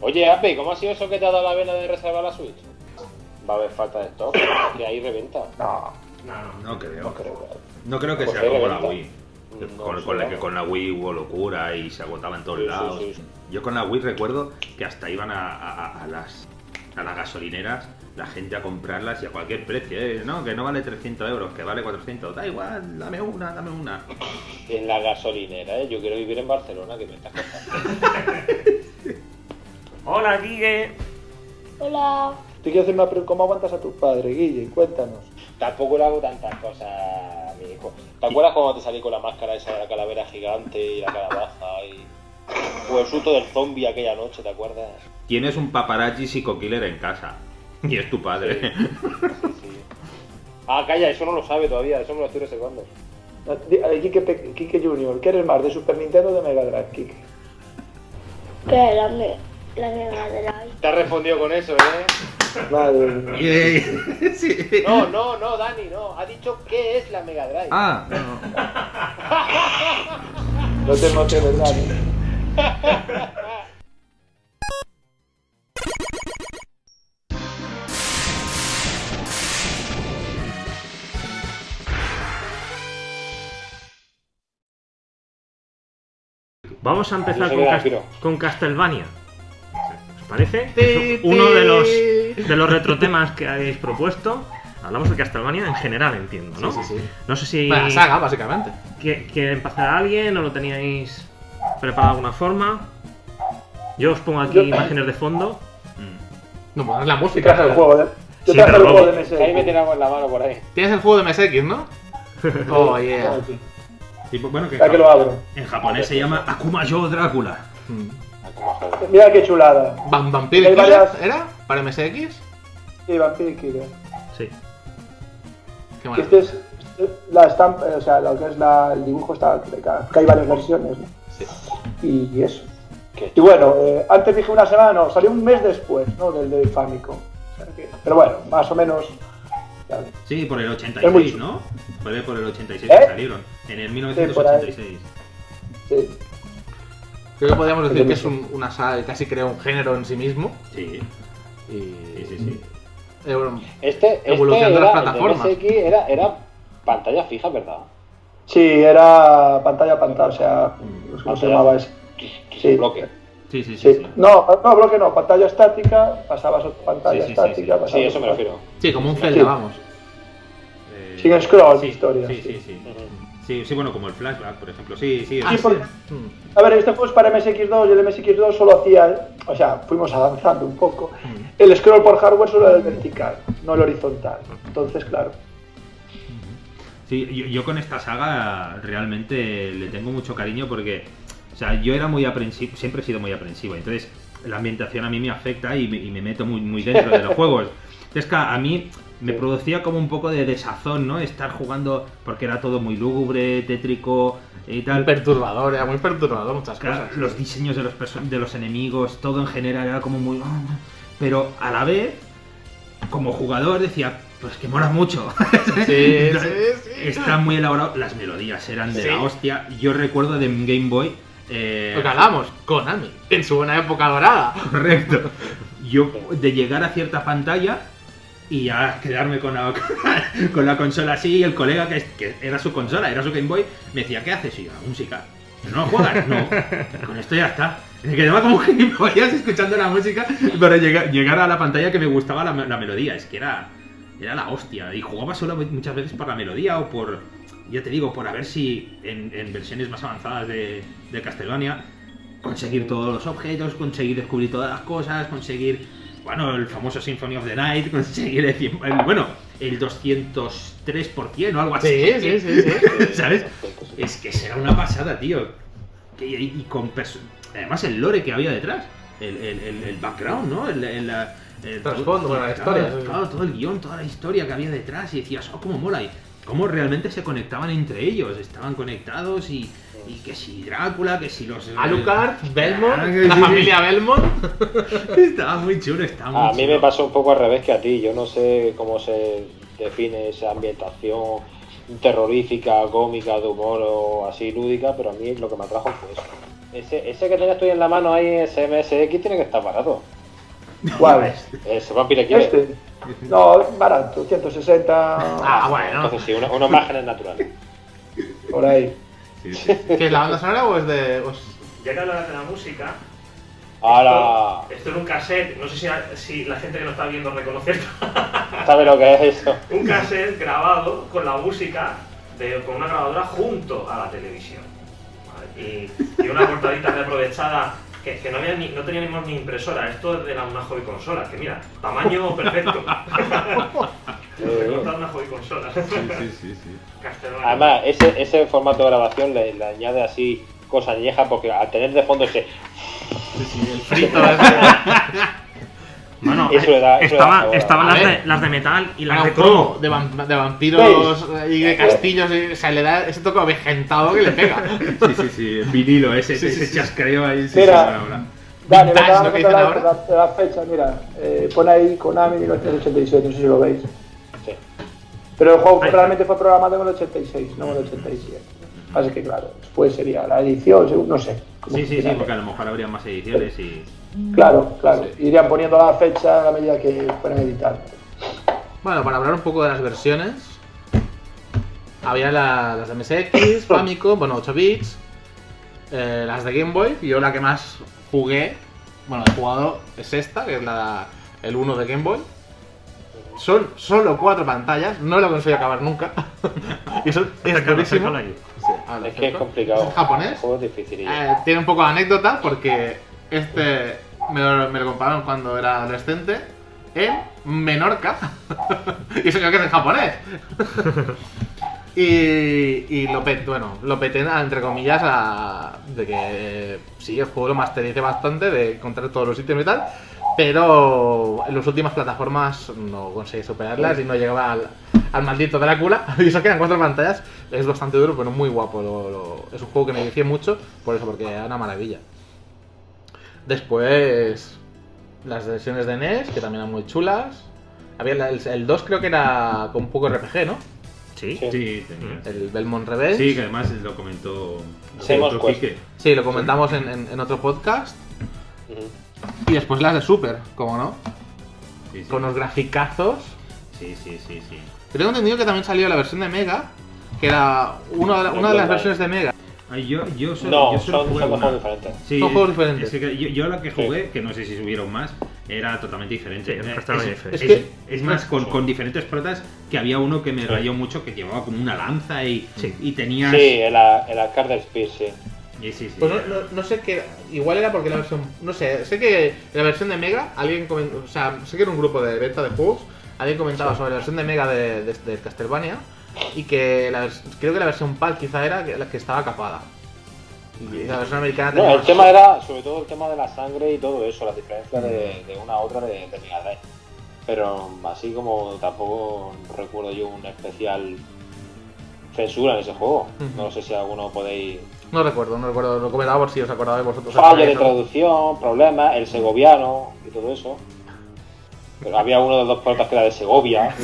Oye, Ape, ¿cómo ha sido eso que te ha dado la vena de reservar la Switch? Va a haber falta de stock, que ahí reventa. No, No, no. No creo. No creo. No creo que Pues sea como la. Wii. No, con, sí, con la que con la Wii hubo locura y se agotaba en todos sí, lados. sí, sí. Yo con la Wii recuerdo que hasta iban a, a- a las a las gasolineras la gente a comprarlas y a cualquier precio, ¿eh? No, que no vale 300 euros, que vale 400. Da igual, dame una, dame una. En la gasolinera, ¿eh? Yo quiero vivir en Barcelona, que me estás contando. Hola, Guille. Hola. te quiero hacer una pregunta. ¿Cómo aguantas a tu padre, Guille? Cuéntanos. Tampoco le hago tantas cosas a mi hijo. ¿Te acuerdas cuando te salí con la máscara esa de la calavera gigante y la calabaza y... O el susto del zombie aquella noche, ¿te acuerdas? Tienes un paparazzi psico-killer en casa. Y es tu padre. Sí, sí. Ah, calla, eso no lo sabe todavía, eso me lo estoy reservando. No, di- eh, Junior, ¿qué eres más, de Super Nintendo o de Mega Drive, la, me, la Mega Drive. Te has respondido con eso, ¿eh? Madre. Sí. No, no, no, Dani, no. Ha dicho qué es la Mega Drive. Ah, no. No te emociones, Dani. Vamos a empezar con, de Cas- Akiro. con Castlevania. ¿Os parece? Es uno de los, de los retrotemas que habéis propuesto. Hablamos de Castlevania en general, entiendo, ¿no? Sí, sí, sí. No sé si. La saga, básicamente. ¿Qui- ¿Quiere empezar alguien o lo teníais preparado de alguna forma? Yo os pongo aquí Yo- imágenes de fondo. No, pues es la música. traje el juego de... Yo Sí, el juego de Que ahí me MSX. en la mano por ahí. Tienes el juego de MSX, ¿no? Oh, yeah. Pues, bueno, que Ya que lo abro. en japonés se llama Akuma Yo Drácula. Mm. Mira qué chulada. Vampire Killer, varias- ¿era? ¿Para MSX? Sí, Vampire Killer. Sí. Qué maravilla. este es la estampa, o sea, lo que es la, el dibujo está que hay varias versiones, ¿no? Sí. Y, y eso. Qué Y bueno, eh, antes dije una semana, no, salió un mes después, ¿no? Del de Famicom. O sea que- pero bueno, más o menos. Sí, por el Es 86, muy- ¿no? Fue por el 86 ¿Eh? que salieron. En el 1986. Sí. Creo que podríamos decir que es un- una saga que casi crea un género en sí mismo. Sí, Y. sí, sí. sí. Eh, bueno, Este, este Evolución de era, las el plataformas. MSX era, era pantalla fija, ¿verdad? Sí, era pantalla a pantalla, o sea, ¿cómo se llamaba ese? Sí. Bloque. Sí, sí, sí. Sí. No, no, bloque no, pantalla estática, pasabas a otra pantalla Sí, sí, sí, estática. sí. Sí, eso me refiero. sí, como un Sí. Zelda, vamos. Eh, Sin scroll, sí, historia, Sí, sí. sí. Sí, sí, bueno, como el flashback, por ejemplo. Sí, sí. Sí, es- porque- Mm. A ver, este juego es para MSX2 y el MSX2 solo hacía, o sea, fuimos avanzando un poco. El scroll por hardware solo era el vertical, no el horizontal. Entonces, claro. Sí, yo, yo con esta saga realmente le tengo mucho cariño porque, o sea, yo era muy aprensivo, siempre he sido muy aprensivo, entonces la ambientación a mí me afecta y me, y me meto muy, muy dentro de los juegos. Entonces, a mí me producía como un poco de desazón, ¿no? Estar jugando porque era todo muy lúgubre, tétrico y Muy tal. perturbador, era muy perturbador muchas Claro, cosas. los diseños de los, de los enemigos, todo en general era como muy... Pero a la vez, como jugador decía, pues que mola mucho. Sí, sí, sí. Está muy elaborado. Las melodías eran de la hostia. Yo recuerdo de Game Boy. eh, Lo que Konami, en su buena época dorada. correcto. Yo de llegar a cierta pantalla y ya quedarme con la, con la consola así y el colega que, era su consola, era su Game Boy, me decía, ¿qué haces? Y yo, música. ¿No juegas? No. Con esto ya está. Me quedaba como gilipollas escuchando la música para llegar, a la pantalla que me gustaba la, la melodía. Es que era, era la hostia. Y jugaba solo muchas veces por la melodía o por, ya te digo, por a ver si en, en versiones más avanzadas de, de Castlevania conseguir todos los objetos, conseguir descubrir todas las cosas, conseguir, bueno, el famoso Symphony of the Night, conseguir el, cien- el- bueno, el 203% o algo así. Sí, sí, sí, sí. ¿Sabes? Es que será una pasada, tío. Y, y con Además, el lore que había detrás. El, el- el- background, ¿no? El, el- la- Trasfondo, la historia. Claro, todo el guion, toda la historia que había detrás. Y decías, oh, cómo mola. Y cómo realmente se conectaban entre ellos. Estaban conectados y, y que si Drácula, que si los. Alucard, Belmont, Ah, la sí, familia Belmont. Estaba muy chulo, estaba muy A mí chulo. me pasó un poco al revés que a ti. Yo no sé cómo se define esa ambientación terrorífica, cómica, de humor o así lúdica, pero a mí lo que me atrajo fue eso. Ese, ese que tenías tú en la mano ahí, ese MSX, tiene que estar barato. ¿Cuál? Ese Vampire Killer. Este. No, barato, 160 Ah, bueno. Entonces sí, uno- unos márgenes naturales. por ahí. Sí, sí. ¿Qué es la banda sonora o es de.? o es- Ya que hablas de la música, Ahora, esto, esto es un cassette, no sé si, si la gente que nos está viendo reconoce esto. ¿sabe lo que es eso? un cassette grabado con la música de, con una grabadora junto a la televisión. ¿vale? Y, y una portadita reaprovechada que, que no, había ni, no teníamos ni impresora. Esto era una hobby consola, que mira, tamaño perfecto. Recortar una hobby consola. Sí, sí, sí, sí. Eh. Además, ese, ese formato de grabación le, le añade así cosas añejas porque al tener de fondo ese... Sí, sí, el Frito. Bueno, estaba- sabor. estaban las de, las de metal y las de cromo. de, vam- de vampiros y de castillos. y- o sea, le da ese toque avejentado que le pega. Sí, sí, sí, el vinilo, ese, Sí, ese sí. chascareo ahí. Sí, Mira. sí, ahora. Dani, Vintage, me lo que dicen la, ahora. la, la fecha, mira, eh, pone ahí Konami 1987, no sé si lo veis. Pero el juego realmente fue programado en el 86, no en el 87. Así que claro, después sería la edición, según- no sé. Sí, sí, sí, porque a lo mejor habría más ediciones y. Claro, claro. Irían poniendo la fecha a la medida que fueran editando. Bueno, para hablar un poco de las versiones, había la- las de MSX, Famicom, bueno, 8 bits, eh, las de Game Boy, y yo la que más jugué, bueno, he jugado es esta, que es la, el 1 de Game Boy. Son solo cuatro pantallas, no lo conseguí acabar nunca. y eso es durísimo. Sí, ahora Es que es complicado. ¿Es japonés? Difícil. Eh, tiene un poco de anécdota porque este me lo, me lo compraron cuando era adolescente en Menorca. y eso creo que es en japonés. y, y lo peté, bueno, lo peté entre comillas a, de que sí, el juego lo mastericé bastante, de encontrar todos los ítems y tal. Pero en las últimas plataformas no conseguí superarlas y no llegaba al, al maldito Drácula. Y eso que eran cuatro pantallas. Es bastante duro, pero muy guapo. lo- lo- es un juego que me vicié mucho por eso, porque era una maravilla. Después, las versiones de NES, que también eran muy chulas. Había el, el 2 creo que era con un poco RPG, ¿no? Sí. Sí. Tenía. El Belmont Revenge. Sí, que además lo comentó. Lo Sí, comentó Moscú. Quique. Sí, lo comentamos en, en- en otro podcast. Ujú. Y después las de Super, como no? Sí, sí. Con los graficazos. Sí, sí, sí, sí. Yo tengo entendido que también salió la versión de Mega, que era una, de la- una de las versiones de Mega. Ay, yo, yo, solo, No, yo solo son, jugué son juegos diferentes. Sí, Son juegos diferentes. es que yo, yo la que jugué, que no sé si subieron más, era totalmente diferente. Sí, es, diferente. es- Es que- es más, con, con diferentes protas, que había uno que me rayó mucho, que llevaba como una lanza y, Sí. y tenías... Sí, el, el Arcade Speed, sí. Y sí, sí. Pues no, no- no sé qué. Igual era porque la versión. No sé, sé que la versión de Mega, alguien comentó. O sea, sé que era un grupo de venta de juegos. Alguien comentaba sobre la versión de Mega de, de, de Castlevania. Y que la creo que la versión PAL quizá era la que estaba capada. Y la versión americana No, el tema era sobre todo el tema de la sangre y todo eso, la diferencia de, de una a otra de, de Mega Drive. Pero así como tampoco recuerdo yo una especial censura en ese juego. Ujú. No sé si alguno podéis... No recuerdo, no recuerdo. Lo comentaba por si os acordabais vosotros. Fallo de traducción, problemas, el segoviano y todo eso. Pero había uno de los dos protas que era de Segovia.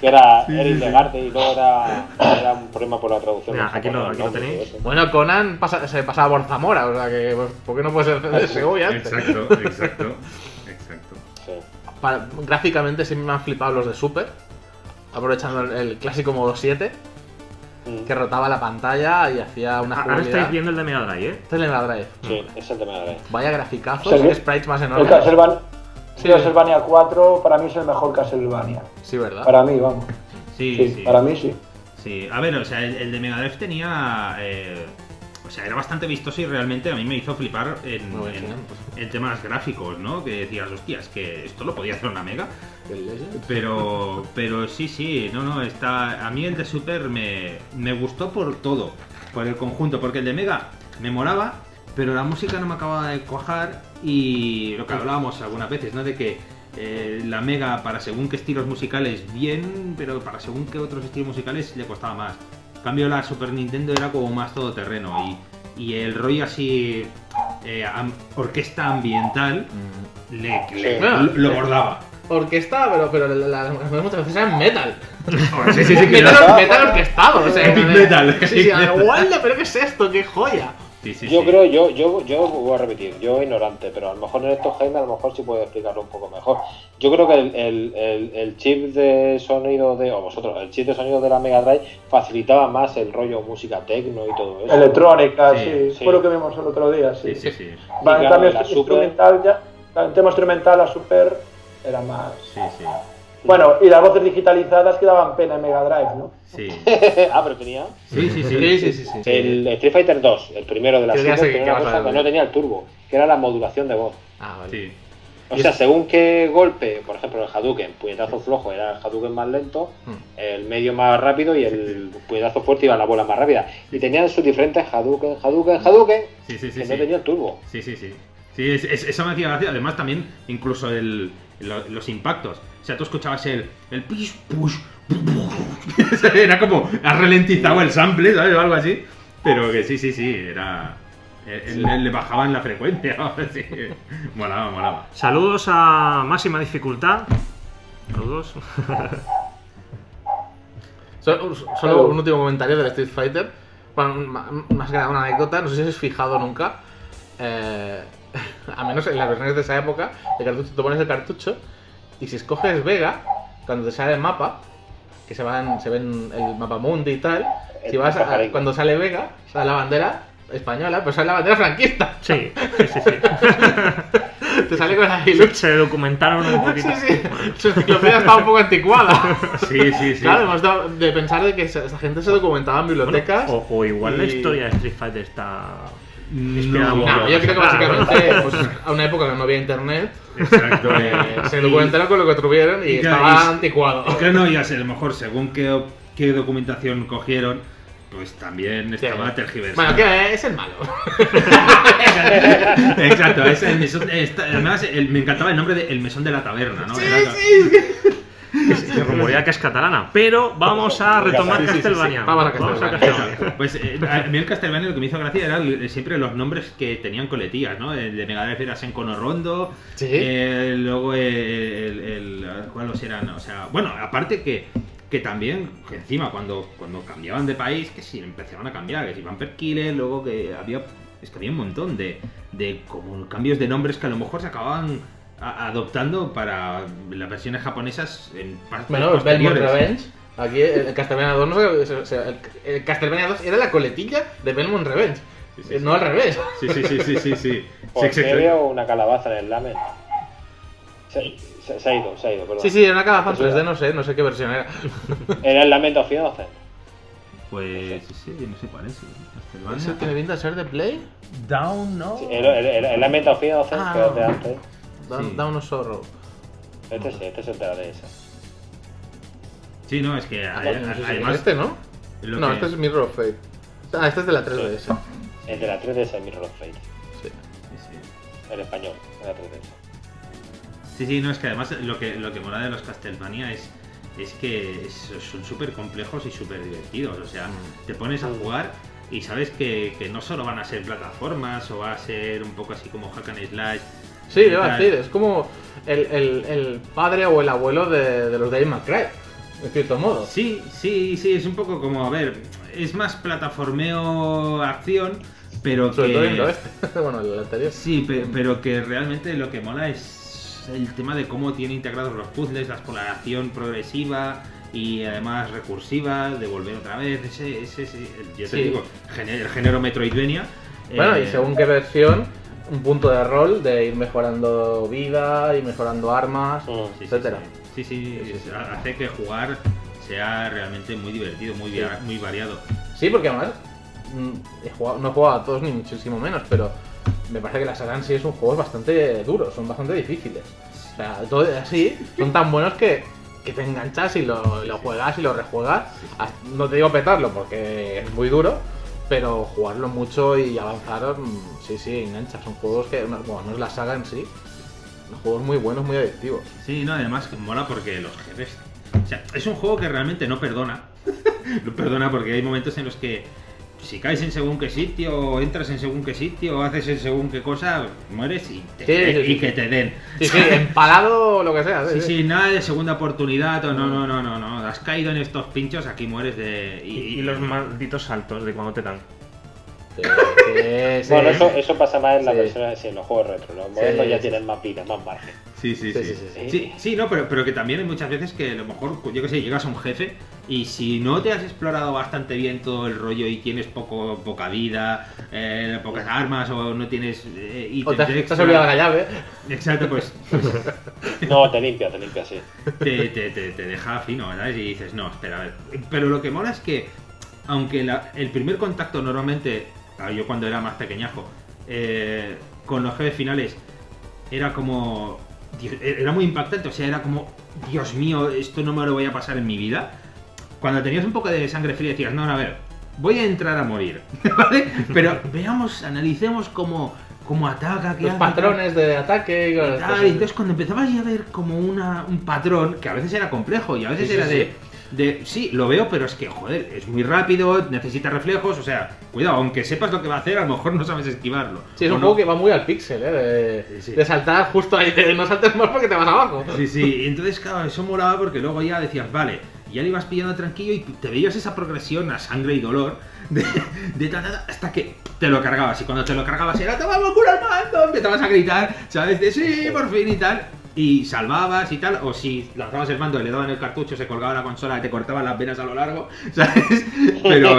Que era Eric Legarte y luego era, era un problema por la traducción. Mira, aquí lo- japonés, aquí lo ¿no? tenéis. Bueno, Conan pasa- se pasaba por Zamora, o sea que. pues, ¿Por qué no puede ser de Segovia? Exacto, exacto, exacto. Sí. Para- gráficamente siempre me han flipado los de Super. Aprovechando el, el clásico modo 7, Mm. que rotaba la pantalla y hacía una Ah, Ahora jugabilidad. estáis viendo el de Mega Drive, ¿eh? Este es el Mega Drive. Sí, es el de Mega Drive. Vaya graficazos, Sí, sí. sprites más El enormes. Castlevania, Sí. Castlevania 4 para mí es el mejor Castlevania. Sí, ¿verdad? Para mí, vamos. Sí, Sí, sí. para mí sí. Sí, a ver, o sea, el, el de Mega Drive tenía. eh, o sea, era bastante vistoso y realmente a mí me hizo flipar en, bien, en- en temas gráficos, ¿no? Que decías, hostias, que esto lo podía hacer una Mega. Pero, pero sí, sí, no, no, está. A mí el de Super me, me gustó por todo, por el conjunto, porque el de Mega me molaba, pero la música no me acababa de cuajar y lo que hablábamos algunas veces, ¿no? De que eh, la Mega para según qué estilos musicales bien, pero para según qué otros estilos musicales le costaba más. En cambio la Super Nintendo era como más todoterreno y, y el rollo así, eh, am- orquesta ambiental, le, le- Sí. lo, bordaba. orquestada, pero, pero la- la- las canciones muchas veces eran metal. Sí, sí, sí, metal, metal orquestado, o sea. Epic metal, Sí, sí, metal. pero ¿qué es esto? ¡Qué joya! Sí, sí, Yo sí. creo, yo, yo, yo voy a repetir, yo ignorante, pero a lo mejor en estos Jaime a lo mejor sí puede explicarlo un poco mejor. Yo creo que el, el, el, el chip de sonido de, o vosotros, el chip de sonido de la Mega Drive facilitaba más el rollo música techno y todo eso. Electrónica, Sí, sí, sí. fue lo que vimos el otro día, sí. Sí, sí, sí. Vale, Y en claro, cambio, la este Super- instrumental ya, claro, en tema instrumental, la Super era más. Sí, sí. Bueno, y las voces digitalizadas que daban pena en Mega Drive, ¿no? Sí, ah, pero tenía sí, sí. Sí, sí, sí. sí. el Street Fighter 2, el primero de la sé tenía una a cosa que no tenía el turbo, que era la modulación de voz. Ah, vale. Sí. O sea, según qué golpe, por ejemplo, el Hadouken, puñetazo flojo era el Hadouken más lento, Hmm. el medio más rápido y el puñetazo fuerte iba la bola más rápida. Y tenían sus diferentes Hadouken, Hadouken, Hadouken, Sí, sí, sí. que sí. no tenía el turbo. Sí, sí, sí. Sí, es- es- eso me hacía gracia. Además, también, incluso el, lo- los impactos. O sea, tú escuchabas el, el pish, push, push. Era como, has ralentizado el sample, ¿sabes? O algo así. Pero que sí, sí, sí, era. eh, Le, le bajaban la frecuencia. sí. Molaba, molaba. Saludos a máxima dificultad. Saludos. Solo, solo un último comentario del Street Fighter. Bueno, más que nada una anécdota, no sé si os habéis fijado nunca. eh, a menos en las versiones de esa época, el cartucho, te pones el cartucho y si escoges Vega, cuando te sale el mapa, que se, van, se ven el mapa mundi y tal, si vas a- cuando sale Vega, sale la bandera española, pues sale la bandera franquista. Sí, sí, sí. sí. Te sale con ahí. Sí, Se documentaron un poquito. sí. Su enciclopedia estaba un poco anticuada. Sí, sí, sí. Claro, hemos dado de pensar de que esa, gente se documentaba en bibliotecas. O, o igual la y- historia de Street Fighter está. No, poco. No, yo creo que Ah, básicamente, pues, a una época que no había internet, Exacto. eh, se documentaron con lo que tuvieron y, Y claro, estaba y- anticuado. Y que no, ya sé, a lo mejor según qué, qué documentación cogieron, pues también estaba tergiversada. Bueno, que es el malo. Exacto, es el mesón, esta- además el- me encantaba el nombre de El Mesón de la Taberna, ¿no? Era- Se rumorea que es catalana. Pero vamos a retomar Sí, sí, sí, sí. Castlevania. Vamos a Castlevania. Pues eh, a mí el Castlevania lo que me hizo gracia eran siempre los nombres que tenían coletillas, ¿no? El de Mega Drive era Senkono Rondo, Sí. eh, luego el, el, el- ¿Cuáles eran? O sea, bueno, aparte que, que también, que encima cuando, cuando cambiaban de país, que sí, empezaban a cambiar, que si Vampire Killer, luego que había... Es que había un montón de, de como cambios de nombres que a lo mejor se acababan adoptando para las versiones japonesas en partes Bueno, Belmont. Revenge. Aquí el Castlevania 2 no sé, o sea, el, el Castlevania 2 era la coletilla de Belmont Revenge. Sí, sí, sí. No al revés. Sí, sí, sí, sí, sí, sí. Por veo una calabaza en el lamen. Se, se- se ha ido, se ha ido, perdón. Sí, sí, era una calabaza en Eso 3D, era. no sé, no sé qué versión era. Era el lamento of Innocent. Pues sí, sí, no sé cuál es. ¿Eso tiene pinta de ser de Play? Down, ¿no? Sí, el, el, el, el Lament of Innocent, Ah, que es de antes. Sí. Down of Sorrow. Este sí, este es el de la DS. Sí, no, es que es además. este, ¿no? lo No, que- este es Mirror of Fate. Ah, este es de la 3DS. El de la 3DS es Mirror of Fate. Sí. Sí, sí. El español, de la 3DS. Sí, sí, no, es que además lo que, lo que mola de los Castlevania es, es que es- son súper complejos y súper divertidos. O sea, te pones a jugar y sabes que, que no solo van a ser plataformas o va a ser un poco así como hack and slash. Sí, iba a decir, es como el, el, el padre o el abuelo de, de los May Cry, en cierto modo. Sí, sí, sí, es un poco como, a ver, es más plataformeo acción, pero Sobre todo que... el oeste. bueno, el anterior. Sí, pe- pero que realmente lo que mola es el tema de cómo tiene integrados los puzzles, la exploración progresiva y además recursiva, de volver otra vez, ese, ese, ese- yo te Sí. digo, el género Metroidvania. Bueno, y eh, según qué versión, un punto de rol de ir mejorando vida, ir mejorando armas, Mm. sí, etcétera. Sí, sí, Sí, hace que jugar sea realmente muy divertido, muy, via- muy variado. Sí, porque además mm, he jugado- no he jugado a todos ni muchísimo menos, pero me parece que la saga en sí son juegos bastante duros, son bastante difíciles. O sea, todo así, son tan buenos que, que te enganchas y lo, lo juegas y lo rejuegas. No te digo petarlo porque es muy duro, pero jugarlo mucho y avanzar, mm, sí, sí, engancha. Son juegos que, no, bueno, no es la saga en sí, son juegos muy buenos, muy adictivos. Sí, no, además mola porque los jefes. O sea, es un juego que realmente no perdona. no perdona porque hay momentos en los que si caes en según qué sitio, entras en según qué sitio, haces en según qué cosa, mueres y, te- Sí, sí, y sí. que te den. Sí, sí, empalado o lo que sea. Sí, sí, nada de segunda oportunidad, o no, no, no, no, no. Has caído en estos pinchos, aquí mueres de. Y, y los malditos saltos de cuando te dan. Sí. Bueno, eso, eso pasa más en las Sí. en los juegos retro. Los modernos Sí, ya sí. tienen más vida, más margen. Sí, sí, Sí, sí. sí, sí, Sí, sí, no, pero, pero que también hay muchas veces que a lo mejor, yo que sé, llegas a un jefe y si no te has explorado bastante bien todo el rollo y tienes poco, poca vida, eh, pocas armas o no tienes eh, O te, has olvidado la llave. Exacto, pues, pues No, te limpia, te limpia, sí. te, te, te, te deja fino, ¿sabes? Y dices, no, espera, a ver. Pero lo que mola es que, aunque la- el primer contacto normalmente, yo cuando era más pequeñajo, eh, con los jefes finales, era como. Dios, Era muy impactante, o sea, era como, Dios mío, esto no me lo voy a pasar en mi vida. Cuando tenías un poco de sangre fría decías, no, no, a ver, voy a entrar a morir, ¿vale? Pero veamos, analicemos cómo, cómo ataca, qué Los hace, tal. patrones de ataque y Tal, y entonces cuando empezabas ya a ver como una, un patrón, que a veces era complejo y a veces Sí, sí, era de, de, sí, lo veo, pero es que, joder, es muy rápido, necesita reflejos, o sea, cuidado, aunque sepas lo que va a hacer, a lo mejor no sabes esquivarlo. Sí, es un no. juego que va muy al pixel, ¿eh? De, Sí, sí. de saltar justo ahí, de no saltes más porque te vas abajo. Sí, sí, entonces, claro, eso molaba porque luego ya decías, vale, ya le ibas pillando tranquilo y te veías esa progresión a sangre y dolor de, de ta, ta, ta, hasta que te lo cargabas. Y cuando te lo cargabas era, te vamos a curar mando, empezabas a gritar, ¿sabes? De sí, por fin y tal. Y salvabas y tal, o si lanzabas el mando y le daban el cartucho, se colgaba la consola y te cortaban las venas a lo largo, ¿sabes? Pero,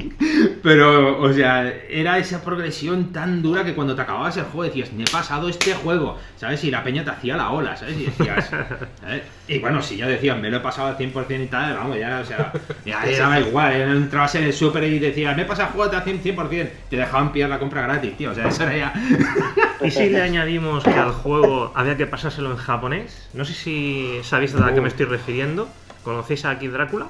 pero, o sea, era esa progresión tan dura que cuando te acababas el juego decías, me he pasado este juego, ¿sabes? Y la peña te hacía la ola, ¿sabes? Y decías, ¿sabes? Y bueno, si ya decían, me lo he pasado al 100% y tal, vamos, ya, o sea, ya daba igual, entrabas en el super y decías, me he pasado el juego al 100%, te dejaban pillar la compra gratis, tío, o sea, eso era ya... Y si le añadimos que al juego había que pasárselo en japonés, no sé si sabéis a qué me estoy refiriendo. ¿Conocéis a Kid Drácula?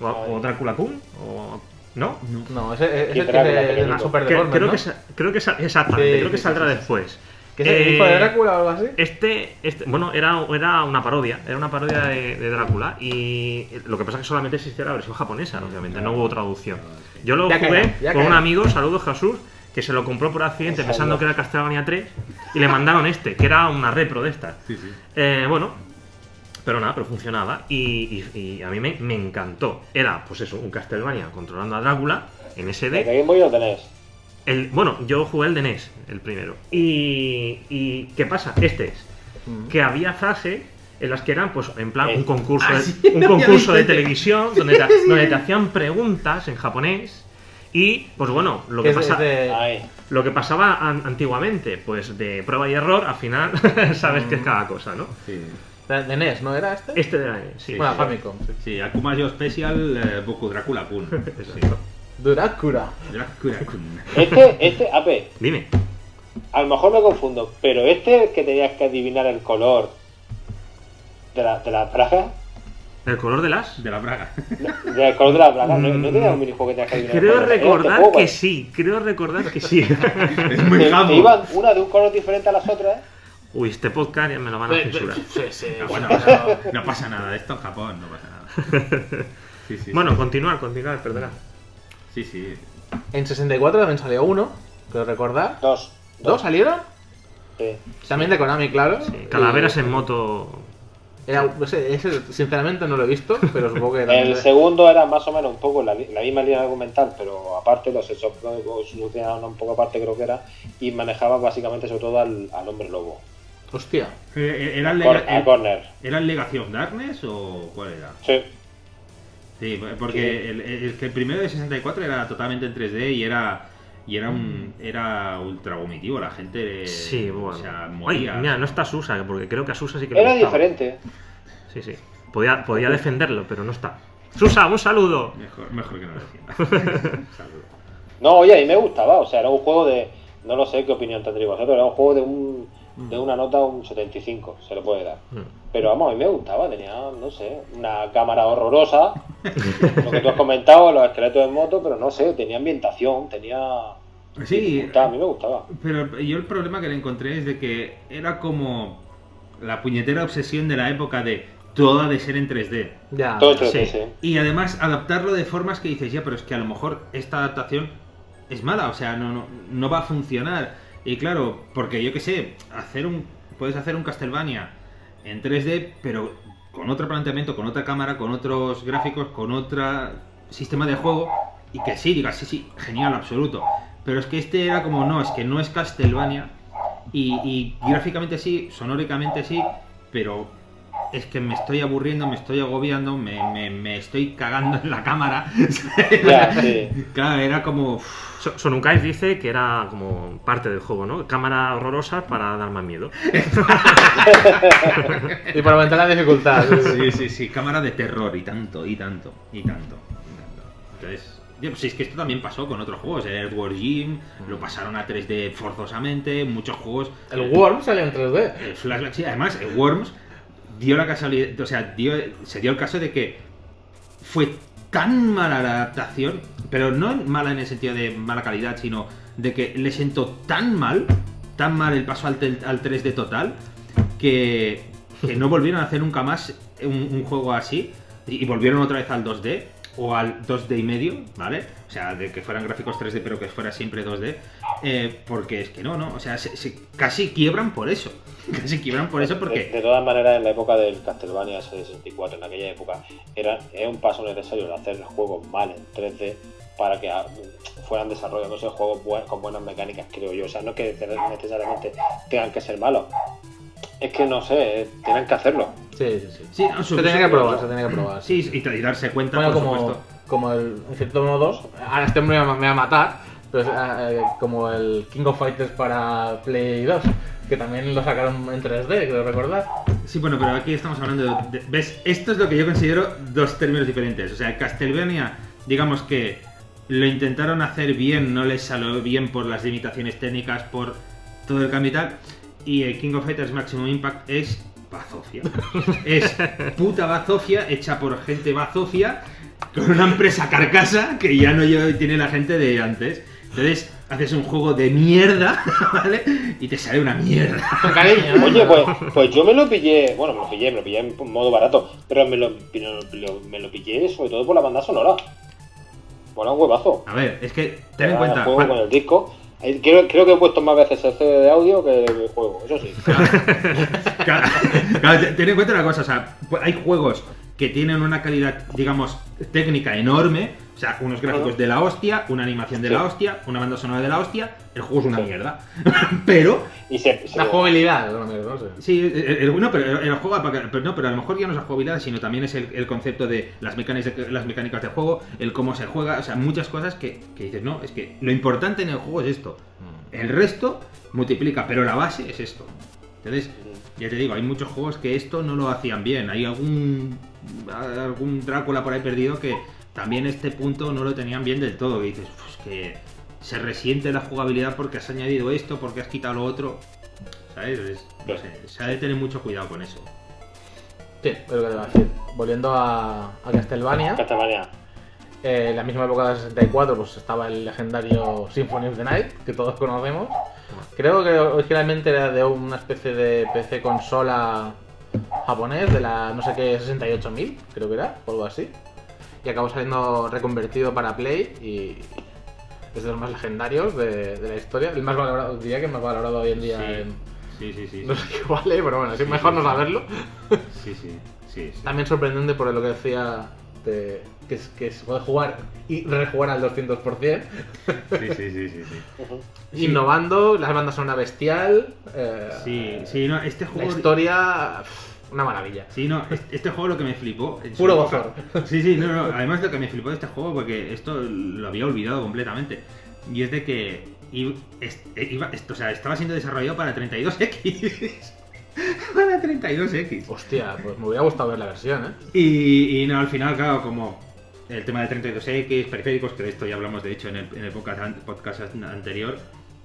¿O, o Drácula Kun? ¿O... ¿No? No, ese, ese Kid es el Drácula, de, pequeñito. Super Que- Deformed, creo, ¿no? que, creo que exactamente, Sí, creo que sí, saldrá sí, sí. después. ¿Que es el hijo Eh, de Drácula o algo así? Este, este, bueno, era, era una parodia, era una parodia de, de Drácula y lo que pasa es que solamente existía la versión japonesa, obviamente, no hubo traducción. Yo lo Ya jugué caerá, con un amigo, saludos Jesús, que se lo compró por accidente pensando que era Castlevania 3 y le mandaron este, que era una repro de estas. Eh, bueno, pero nada, pero funcionaba y, y- y a mí me, me encantó. Era, pues eso, un Castlevania controlando a Drácula en ¿De SD. Game Boy tenés? El, bueno, yo jugué el de NES, el primero. Y, y ¿qué pasa? Este es que había frases en las que eran, pues, en plan, Eh. un concurso, Ah, de, sí, un concurso de televisión donde te, donde te hacían preguntas en japonés. Y, pues bueno, lo que, es- pasa, es de- lo que pasaba an- antiguamente, pues de prueba y error, al final sabes que es cada cosa, ¿no? Sí, de, de NES, ¿no era este? Este de sí. bueno, sí. Famicom. sí. sí Akuma Yo Special, eh, Boku Drácula Kun. Exacto. Drácula. Drácula Kun. este, este, a ver, Dime. a lo mejor me confundo, pero este que tenías que adivinar el color de la, de la ¿El color de las? De la Braga. no, del color de la braga, no, no tenía un minijuego que adivinar. el Creo recordar que ¿eh? sí, creo recordar que sí. Es muy Te, te gamo. iban una de un color diferente a las otras. Uy, este podcast ya me lo van a Eh, censurar. Sí, sí. Ah, bueno, pero no pasa nada, esto en Japón no pasa nada. Sí, sí, Bueno, sí. continuar, continuar, perdona. Sí, sí. En 64 también salió uno, creo recordar. Dos. ¿Dos salieron? Sí. También de Konami, claro. Sí, calaveras Y- en moto. Era, ese, ese, sinceramente no lo he visto, pero supongo que también... El segundo era más o menos un poco la, la misma línea argumental, pero aparte los hechos solucionaban un poco aparte creo que era, y manejaba básicamente sobre todo al, al hombre lobo. Hostia. Eh, ¿Era el, Corner. ¿Era el Legacy of Darkness o cuál era? Sí. Sí, porque el, el- el que el primero de 64 era totalmente en 3D y era y era un era ultra vomitivo, la gente Sí, bueno. o sea, Ay, moría. mira, no está Susa, porque creo que a Susa sí que le Era diferente. Sí, sí. Podía, podía defenderlo, pero no está. Susa, un saludo. Mejor, mejor que no lo defienda. No, oye, a mí me gustaba, o sea, era un juego de. No lo sé qué opinión tendréis vosotros, era un juego de un. De una nota un 75, se le puede dar. Mm. Pero vamos, a mí me gustaba, tenía, no sé, una cámara horrorosa, lo que tú has comentado, los esqueletos en moto, pero no sé, tenía ambientación, tenía. Sí, a mí me gustaba. pero yo el problema que le encontré es de que era como la puñetera obsesión de la época de toda de ser en 3D. Ya. Todo hecho Sí. de sí. Y además adaptarlo de formas que dices, ya, pero es que a lo mejor esta adaptación es mala, o sea, no, no, no va a funcionar. Y claro, porque yo que sé, hacer un. Puedes hacer un Castlevania en 3D, pero con otro planteamiento, con otra cámara, con otros gráficos, con otro sistema de juego. Y que sí, digas, sí, sí, genial, absoluto. Pero es que este era como, no, es que no es Castlevania. Y, y gráficamente sí, sonóricamente sí, pero es que me estoy aburriendo, me estoy agobiando, me, me- me estoy cagando en la cámara. Sí. Claro, era como. So- Sonukais dice que era como parte del juego, ¿no? Cámara horrorosa para dar más miedo. Y para aumentar la dificultad. Sí, sí, sí, cámara de terror y tanto, y tanto, y tanto. y tanto. Entonces, pues es que esto también pasó con otros juegos. El Earthworm Jim lo pasaron a 3D forzosamente, muchos juegos. El Worm salió en 3D. El Flashback, sí, además, el Worms dio o sea, se dio el caso de que fue tan mala la adaptación, pero no mala en el sentido de mala calidad, sino de que le sentó tan mal, tan mal el paso al, al 3D total, que, que no volvieron a hacer nunca más un, juego así, y, y volvieron otra vez al 2D, o al 2D y medio, ¿vale? O sea, de que fueran gráficos 3D, pero que fuera siempre 2D, eh, porque es que no, ¿no? O sea, se- se- casi quiebran por eso. Casi quiebran por eso porque... de todas maneras, en la época del Castlevania 64, en aquella época, era, era un paso necesario el hacer juegos mal en 3D para que ah, fueran desarrollándose juegos buen- con buenas mecánicas, creo yo. O sea, no es que necesariamente tengan que ser malos. Es que no sé, eh, tienen que hacerlo. Sí, sí, sí. Sí, no, Se su- que probar, se tenía que probar. Sí, y, y darse cuenta, Bueno, por como, supuesto. como el en cierto modo 2, ahora este hombre me va a matar, pero es, eh, como el King of Fighters para Play 2, que también lo sacaron en 3D, creo recordar. Sí, bueno, pero aquí estamos hablando de, de- ¿Ves? Esto es lo que yo considero dos términos diferentes. O sea, Castlevania, digamos que lo intentaron hacer bien, no les salió bien por las limitaciones técnicas, por todo el cambio y tal. Y el King of Fighters Maximum Impact es bazofia. es puta bazofia hecha por gente bazofia con una empresa carcasa que ya no tiene la gente de antes. Entonces, haces un juego de mierda, ¿vale? Y te sale una mierda. Oye, pues, pues yo me lo pillé, bueno, me lo pillé, me lo pillé en modo barato, pero me lo, me lo- me lo pillé sobre todo por la banda sonora. Bueno, un huevazo. A ver, es que ten en cuenta. el juego con el disco. Creo, creo que he puesto más veces el CD de audio que el juego, eso sí. Claro, claro, te- ten en cuenta una cosa, o sea, pu- hay juegos que tienen una calidad, digamos, técnica enorme, o sea, unos gráficos de la hostia, una animación de Sí. la hostia, una banda sonora de la hostia, el juego es una mierda. Pero, Y se, se- La jugabilidad, no, sé. sí, el, el- no, pero el juego, pero no, pero a lo mejor ya no es la jugabilidad, sino también es el, el concepto de las mecánicas, de las mecánicas de juego, el cómo se juega, o sea, muchas cosas que, que dices, no, es que lo importante en el juego es esto. El resto multiplica, pero la base es esto. Entonces, ya te digo, hay muchos juegos que esto no lo hacían bien. Hay algún algún Drácula por ahí perdido que también este punto no lo tenían bien del todo. Que dices, pues que se resiente la jugabilidad porque has añadido esto, porque has quitado lo otro. ¿Sabes? Es- no sé, se ha de tener mucho cuidado con eso. Sí, pero que te va a decir. Volviendo a, a Castlevania, Castlevania. eh, en la misma época de 64 pues estaba el legendario Symphony of the Night, que todos conocemos. Creo que originalmente era de una especie de PC consola japonés, de la no sé qué 68000, creo que era, o algo así. Y acabó saliendo reconvertido para Play y es de los más legendarios de, de la historia. El más valorado, diría que el más valorado hoy en día Sí. en... Sí, sí, sí. No sé qué vale, pero bueno, así mejor no saberlo. Sí, sí, sí. sí. También sorprendente por lo que decía de- que, es- que se puede jugar y rejugar al 200%. Sí, sí, sí, sí, sí. Innovando, las bandas son una bestial. eh, Sí, sí, no, este La juego. historia, pff, una maravilla. Sí, no, este, juego lo que me flipó. Puro gozor. Sí, sí, no, no. Además lo que me flipó de este juego, porque esto lo había olvidado completamente. Y es de que iba, esto, o sea, estaba siendo desarrollado para 32X. para 32X. Hostia, pues me hubiera gustado ver la versión, ¿eh? Y, y no, al final, claro, como el tema de 32X, periféricos, que de esto ya hablamos de hecho en el, en el podcast, an- podcast an- anterior,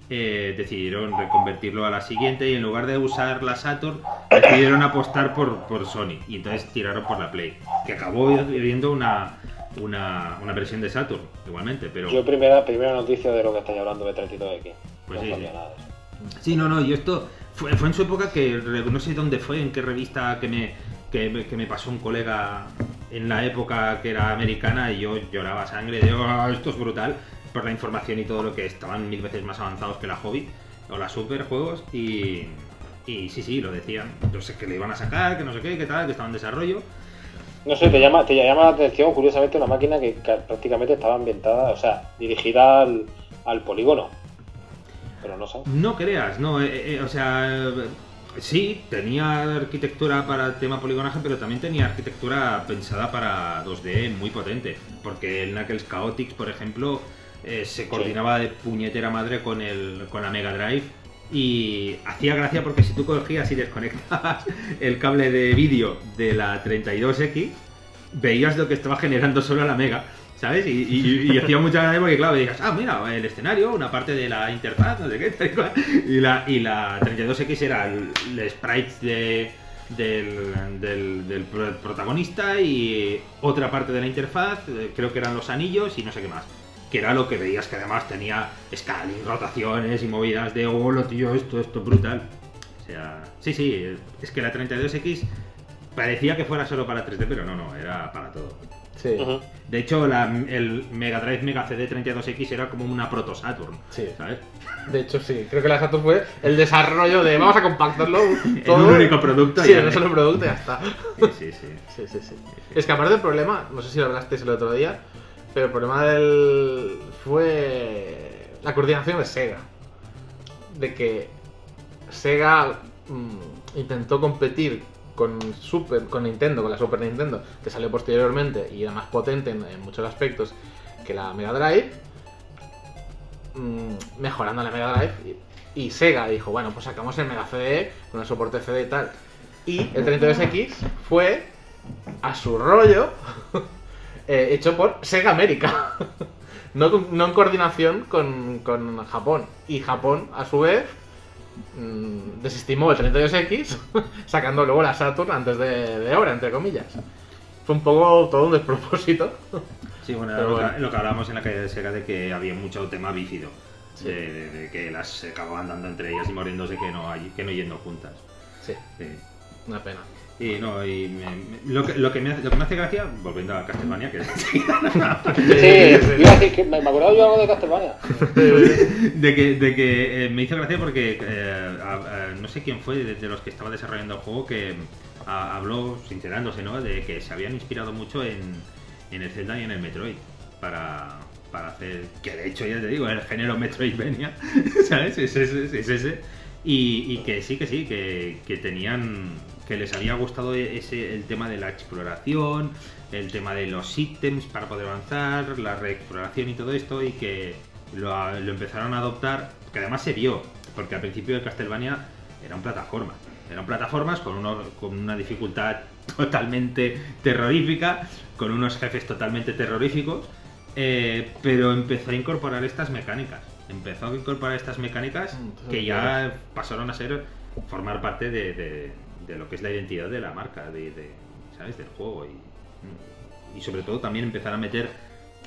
eh, decidieron reconvertirlo a la siguiente y en lugar de usar la Saturn, decidieron apostar por, por Sony y entonces tiraron por la Play, que acabó viendo una, una, una versión de Saturn igualmente, pero... Yo primera, primera noticia de lo que estáis hablando de 32X. Pues no sí, sí. nada. Sí, no, no, yo esto fue, fue en su época que no sé dónde fue, en qué revista que me, que, me- que me pasó un colega en la época que era americana y yo lloraba sangre de "Oh, esto es brutal por la información y todo lo que estaban mil veces más avanzados que la hobby o la super juegos y, y sí, sí, lo decían. Yo sé que le iban a sacar, que no sé qué, que tal, que estaba en desarrollo. No sé, te llama, te llama la atención, curiosamente, una máquina que ca- prácticamente estaba ambientada, o sea, dirigida al, al polígono. Pero no sé. No creas, no, eh, eh, o sea, eh, sí, tenía arquitectura para el tema poligonaje, pero también tenía arquitectura pensada para 2D muy potente, porque el Knuckles Chaotix, por ejemplo, eh, se coordinaba de puñetera madre con, el, con la Mega Drive y hacía gracia porque si tú cogías y desconectabas el cable de vídeo de la 32X, veías lo que estaba generando solo la Mega. ¿Sabes? Y, hacía mucha gracia porque, claro, digas, ah, mira, el escenario, una parte de la interfaz, no sé qué, tal y cual. Y la, y la 32X era el, el sprite de, del, del- del pro- protagonista y otra parte de la interfaz, eh, creo que eran los anillos y no sé qué más. Que era lo que veías que además tenía scaling, rotaciones y movidas de, oh, lo tío, esto, esto es brutal. O sea, sí, sí, es que la 32X parecía que fuera solo para 3D, pero no, no, era para todo. Sí. De hecho, la- el Mega Drive Mega CD 32X era como una proto Saturn, sí. ¿sabes? De hecho, sí. Creo que la Saturn fue el desarrollo de vamos a compactarlo En todo. un único producto. Sí, en un solo producto y ya está. Sí, sí, sí. Sí, sí, sí. Es que aparte del problema, no sé si lo hablasteis el otro día, pero el problema del. fue. la coordinación de Sega. De que Sega mm, intentó competir con Super, con Nintendo, con la Super Nintendo, que salió posteriormente y era más potente en, muchos aspectos que la Mega Drive, mm, mejorando la Mega Drive. Y, Sega dijo, bueno, pues sacamos el Mega CD con el soporte CD y tal. Y el 32X fue a su rollo eh, hecho por Sega América. no, no en coordinación con, con Japón. Y Japón, a su vez, mm, desestimó el 32X, sacando luego la Saturn antes de, de obra, entre comillas. Fue un poco todo un despropósito. Sí, bueno, Pero lo, bueno. Que, lo que hablábamos en la calle de Sega de que había mucho tema bífido. Sí. De, de- de que las se acababan dando entre ellas y muriéndose que no, hay- que no yendo juntas. Sí, Sí. una pena. Y no, y me- lo, que, lo, que me hace, lo que me hace gracia, volviendo a Castlevania, que Sí, iba a decir que me me acordaba yo algo de Castlevania. de que, de que eh, me hizo gracia porque eh, a- a- no sé quién fue de, de los que estaba desarrollando el juego que a- habló sincerándose, ¿no? De que se habían inspirado mucho en, en el Zelda y en el Metroid para, para hacer, que de hecho ya te digo, el género Metroidvania, ¿sabes? Es ese, es ese. Y, y que sí, que sí, que, que tenían, que les había gustado ese, el tema de la exploración, el tema de los ítems para poder avanzar, la reexploración y todo esto, y que lo, lo empezaron a adoptar, que además se vio, porque al principio de Castlevania eran plataformas, eran plataformas con, uno, con una dificultad totalmente terrorífica, con unos jefes totalmente terroríficos, eh, pero empezó a incorporar estas mecánicas, empezó a incorporar estas mecánicas Mm, que ya pasaron a ser, formar parte de, de- de lo que es la identidad de la marca, de, de, ¿sabes? Del juego y, y sobre todo también empezar a meter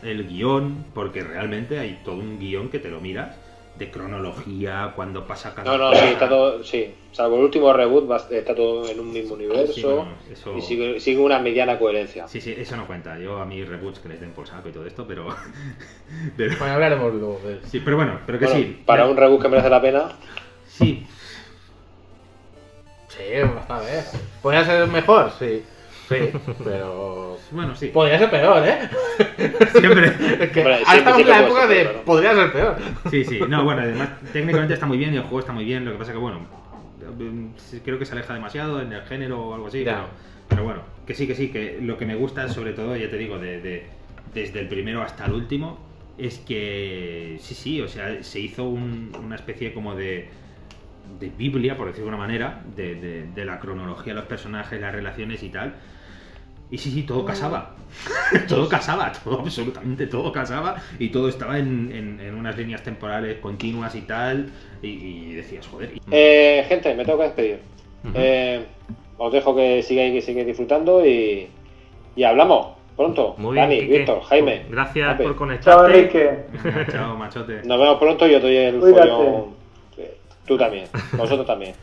el guion, porque realmente hay todo un guion que te lo miras, de cronología, cuando pasa cada No, no, sí, está todo. Sí, salvo el último reboot, va- está todo en un mismo universo Sí, bueno, eso- y sigue, sigue una mediana coherencia. Sí, sí, eso no cuenta. Yo a mí reboots que les den por saco y todo esto, pero. pero Bueno, hablaremos luego de eso. sí, pero bueno, pero que Bueno, sí. para un reboot que merece la pena, Sí, Sí, está bien. ¿Podría ser mejor? Sí. Sí, pero. bueno, sí. Podría ser peor, ¿eh? Siempre. Es que estamos sí en la época de. peor. Podría ser peor. Sí, sí. No, bueno, además, técnicamente está muy bien y el juego está muy bien. Lo que pasa que, bueno, sí, creo que se aleja demasiado en el género o algo así. Ya. Pero, pero bueno, que sí, que sí. Que lo que me gusta, sobre todo, ya te digo, de, de- desde el primero hasta el último, es que sí, sí, o sea, se hizo un- una especie como de, de Biblia, por decirlo de una manera, de, de- de la cronología de los personajes, las relaciones y tal. Y sí, sí, todo casaba. todo casaba, todo, absolutamente todo casaba. Y todo estaba en, en- en unas líneas temporales continuas y tal. Y, y decías, joder. y- Eh, gente, me tengo que despedir. Eh, os dejo que sigáis, que sigáis disfrutando y, y hablamos pronto. Muy bien, Dani, Quique. Víctor, Jaime. Gracias Ape. por Chao, conectarte. Enrique. Venga, chao, machote. Nos vemos pronto y yo doy el Cuídate. follón. Tú también, vosotros también.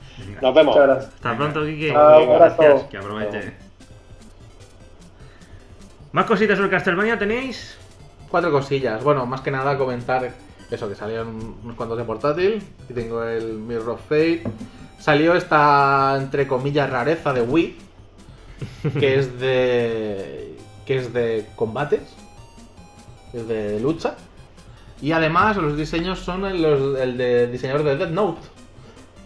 Nos vemos. Hasta pronto, Kike. Gracias. Que aproveche. ¿Más cositas sobre Castlevania tenéis? Cuatro cosillas. Bueno, más que nada comentar eso, que salieron unos cuantos de portátil. Aquí tengo el Mirror of Fate. Salió esta, entre comillas, rareza de Wii. Que es de. que es de combates. Es de lucha. Y además los diseños son los, el de diseñador de Death Note.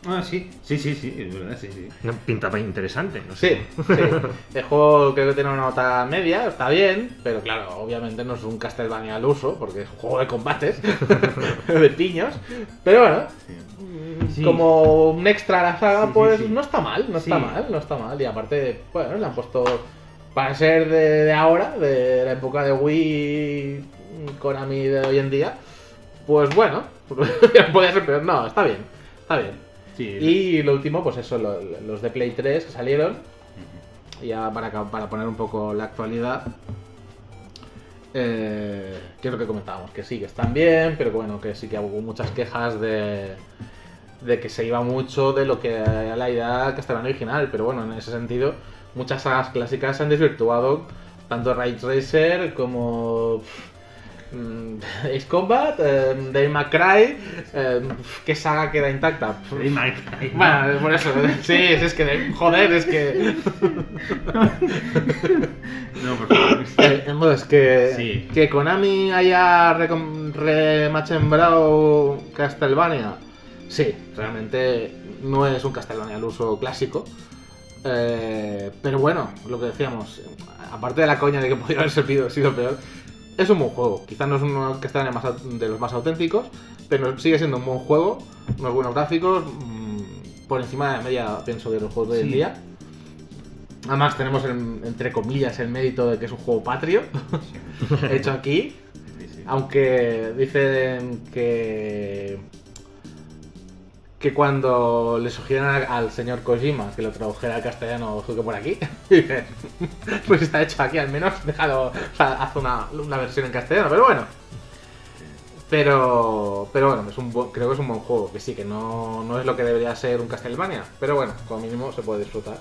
Ah, sí, sí, sí, sí, es verdad, sí, sí. No, Pinta interesante, no Sí, sé. sí. El juego creo que tiene una nota media, está bien, pero claro, obviamente no es un Castlevania al uso, porque es un juego de combates, de piños. Pero bueno, Sí. como un extra a la saga, Sí, sí, pues sí. no está mal, no está Sí. mal, no está mal. Y aparte, bueno, le han puesto, para ser de, de ahora, de la época de Wii, Konami de hoy en día, pues bueno, puede ser peor. No, está bien, está bien. Sí, Y lo último, pues eso, lo- los de Play 3 que salieron. Ya para, para poner un poco la actualidad. Eh, que es lo que comentábamos, que sí, que están bien, pero bueno, que sí que hubo muchas quejas de, de que se iba mucho de lo que era la idea castellana original, pero bueno, en ese sentido, muchas sagas clásicas se han desvirtuado, tanto Ridge Racer como pff, Ace Combat, eh, May Cry, eh, pff, ¿qué saga queda intacta? May Cry. bueno, por eso, sí, es que, de- joder, es que... No, por favor. Eh, entonces, que, Sí. que Konami haya remachembrado Castlevania, sí, realmente no es un Castlevania al uso clásico. Eh, pero bueno, lo que decíamos, aparte de la coña de que podría haber sido peor, es un buen juego. Quizás no es un Castlevania más au- de los más auténticos, pero sigue siendo un buen juego, unos buenos gráficos, mm, por encima de la media, pienso, de los juegos de hoy en día. Además tenemos el- entre comillas el mérito de que es un juego patrio hecho aquí, Sí, sí. aunque dicen que que cuando le sugirieron al señor Kojima que lo tradujera al castellano que por aquí, pues está hecho aquí al menos, déjalo, o sea, haz una, una versión en castellano, pero bueno. Pero, pero bueno, es un creo que es un buen juego, que sí, que no, no es lo que debería ser un Castlevania, pero bueno, como mínimo se puede disfrutar.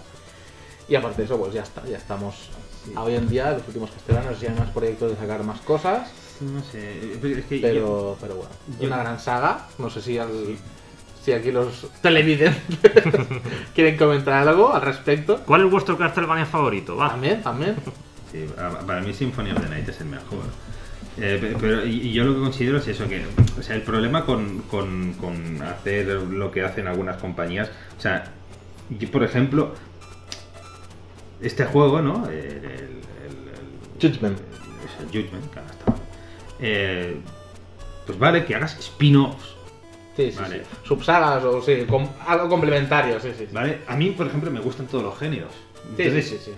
Y aparte de eso, pues ya está, ya estamos hoy en día, los últimos castellanos, ya hay más proyectos de sacar más cosas, No sé, pero es que yo- pero, pero bueno, yo- una gran saga, no sé si, al- si aquí los televidentes quieren comentar algo al respecto. ¿Cuál es vuestro Castlevania favorito? Va. También, también. Sí, para mí Symphony of the Night es el mejor. Eh, pe- pero y yo lo que considero es eso, que o sea, el problema con, con- con hacer lo que hacen algunas compañías, o sea, yo, por ejemplo, este juego, ¿no? El, el- el- el- Judgment. es el Judgment, que ahora está. Eh, pues vale, que hagas spin-offs, Sí, sí, Vale. sí. Subsagas o sí, com- algo complementario, sí, sí. sí. ¿vale? A mí, por ejemplo, me gustan todos los géneros. Sí, Entonces, sí, sí,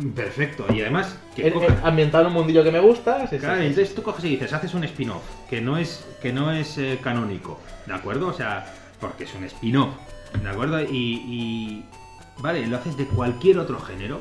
sí. perfecto. Y además, que coja- en- ambientado en un mundillo que me gusta, sí, Claro, entonces tú coges y dices, haces un spin-off que no es, que no es eh, canónico, ¿de acuerdo? O sea, porque es un spin-off, ¿de acuerdo? Y, y, vale, lo haces de cualquier otro género.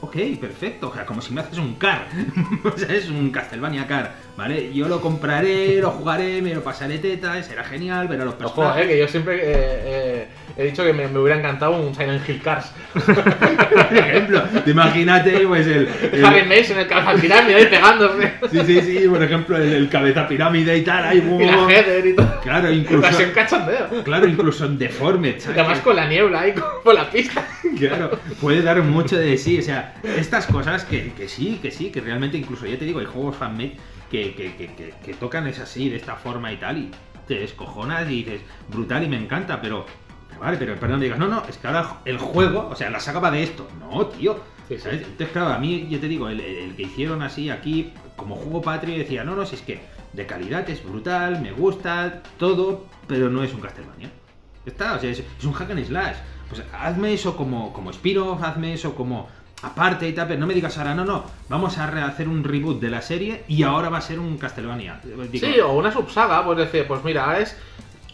Ok, perfecto, o sea, como si me haces un car, o sea, es un Castlevania car, ¿vale? Yo lo compraré, lo jugaré, me lo pasaré teta, será genial, ver a los Ojo, personajes. eh, que yo siempre eh, eh, he dicho que me, me hubiera encantado un Silent Hill Cars. Por ejemplo, te imagínate, pues el... el- Harry Mason, el cabeza pirámide ahí pegándose. sí, sí, sí, por ejemplo, el, el cabeza pirámide y tal, ahí, Y la Heather y todo. Claro, incluso... Cachondeo. Claro, incluso en Deformed, Y ¿sabes? además con la niebla ahí con- por la pista. Claro, puede dar mucho de sí. O sea, estas cosas que, que sí, que sí, que realmente incluso ya te digo, hay juegos fanmade que, que, que, que- tocan es así, de esta forma y tal, y te descojonas y dices, brutal y me encanta, pero, vale, pero perdón, digas, no, no, es que ahora el juego, o sea, la saga va de esto. No, tío. Sí, sí. ¿sabes? Entonces, claro, a mí, yo te digo, el, el que hicieron así aquí, como juego patrio, decía, no, no, si es que de calidad es brutal, me gusta, todo, pero no es un Castlevania. Está, o sea, es, es un hack and slash. Pues hazme eso como, como hazme eso como aparte y tal, pero no me digas ahora, no, no, vamos a hacer un reboot de la serie y ahora va a ser un Castlevania. Digo, Sí, o una subsaga, pues decir, pues mira, ahora es,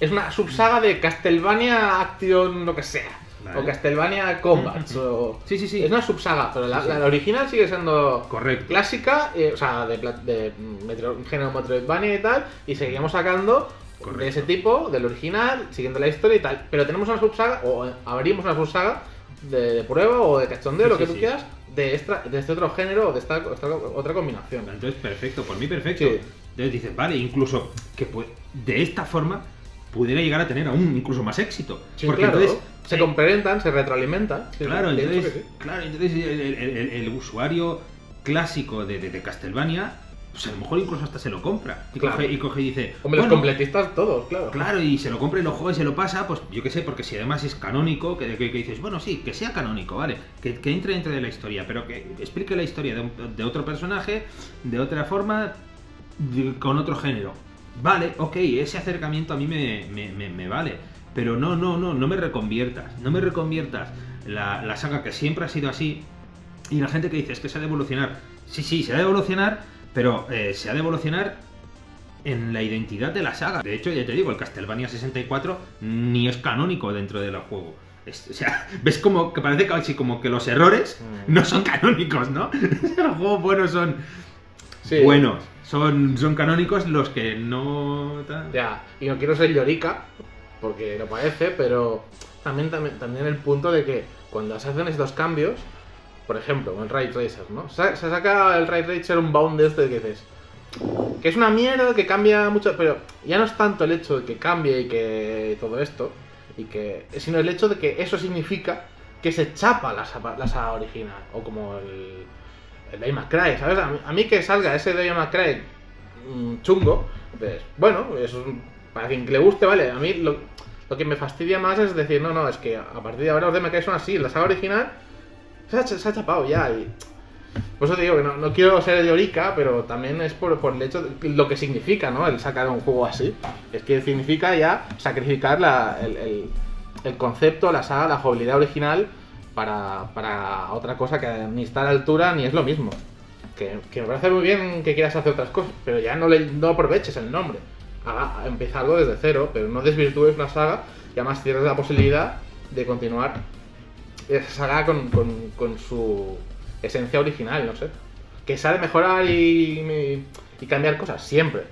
es una subsaga de Castlevania Action, lo que sea. Vale. O Castlevania Combat. o... Sí, sí, sí. Es una subsaga, pero la, Sí, sí. la original sigue siendo Correcto. clásica, eh, o sea, de, de metro- género Metroidvania y tal, y seguimos sacando de Correcto. ese tipo, del original, siguiendo la historia y tal. Pero tenemos una subsaga, o abrimos una subsaga de, de prueba o de cachondeo, Sí, lo que sí, tú sí. quieras, de, esta, de este otro género o de esta, esta otra combinación. Entonces, perfecto, por mí perfecto. Entonces dices, vale, incluso que pues, de esta forma pudiera llegar a tener aún incluso más éxito. Porque claro, entonces, se eh, complementan, se retroalimentan. Claro, entonces, claro, entonces el, el- el- el usuario clásico de, de, de Castlevania, pues a lo mejor incluso hasta se lo compra. Y, Claro. coge, y coge y dice, Hombre, los bueno, completistas todos, claro. Claro, y se lo compra y lo juega y se lo pasa, pues yo qué sé, porque si además es canónico, que, que- que dices, bueno, sí, que sea canónico, ¿vale? Que, que entre dentro de la historia, pero que explique la historia de, un- de otro personaje, de otra forma, de- con otro género. Vale, ok, ese acercamiento a mí me, me- me- me vale. Pero no, no, no, no me reconviertas. No me reconviertas la, la saga que siempre ha sido así. Y la gente que dice es que se ha de evolucionar. Sí, sí, se ha de evolucionar, pero eh, se ha de evolucionar en la identidad de la saga. De hecho, ya te digo, el Castlevania 64 ni es canónico dentro del juego. Es- o sea, ves como que parece casi como que los errores Mm. no son canónicos, ¿no? los juegos buenos son Sí. buenos. Son, son canónicos los que no... Ya, y no quiero ser llorica, porque lo parece, pero también, también, también el punto de que cuando se hacen estos cambios, por ejemplo, el Ray Tracer, ¿no? Se, saca el Ray Tracer un bound de este que dices, que es una mierda, que cambia mucho, pero ya no es tanto el hecho de que cambie y que todo esto, y que sino el hecho de que eso significa que se chapa la, la saga original, o como el, el May Cry, ¿sabes? A mí, que salga ese May Cry mm, chungo, pues, bueno, es un- para quien le guste, vale, a mí lo, lo que me fastidia más es decir, no, no, es que a partir de ahora los May Cry son así, la saga original se ha, se ha chapado ya, y por eso te digo que no, no quiero ser llorica, pero también es por, por el hecho de lo que significa, ¿no? El sacar un juego así. Es que significa ya sacrificar la- el, el- el concepto, la saga, la jugabilidad original para, para otra cosa que ni está a la altura ni es lo mismo. Que, que me parece muy bien que quieras hacer otras cosas, pero ya no, le, no aproveches el nombre. Haga, empieza algo desde cero, pero no desvirtúes una saga y además cierres la posibilidad de continuar esa saga con, con- con su esencia original, no sé. Que sabe mejorar y, y cambiar cosas, siempre.